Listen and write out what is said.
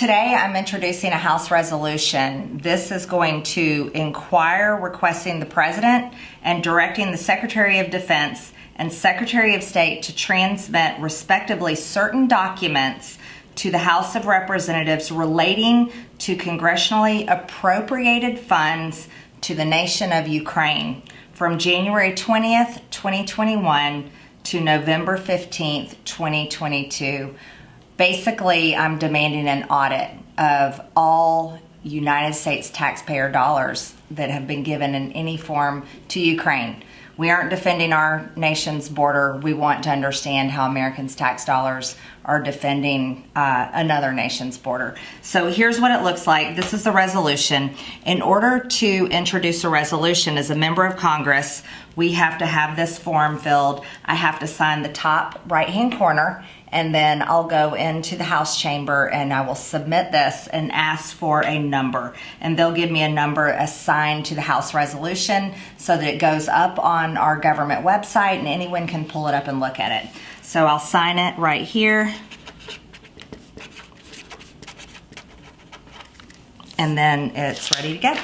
Today I'm introducing a House resolution. This is going to inquire requesting the President and directing the Secretary of Defense and Secretary of State to transmit respectively certain documents to the House of Representatives relating to congressionally appropriated funds to the nation of Ukraine from January 20th, 2021 to November 15th, 2022 basically, I'm demanding an audit of all United States taxpayer dollars that have been given in any form to Ukraine. We aren't defending our nation's border. We want to understand how Americans' tax dollars are defending uh, another nation's border. So here's what it looks like. This is the resolution. In order to introduce a resolution as a member of Congress, we have to have this form filled. I have to sign the top right hand corner and then I'll go into the House chamber and I will submit this and ask for a number. And they'll give me a number assigned to the House resolution so that it goes up on our government website and anyone can pull it up and look at it. So I'll sign it right here. And then it's ready to go.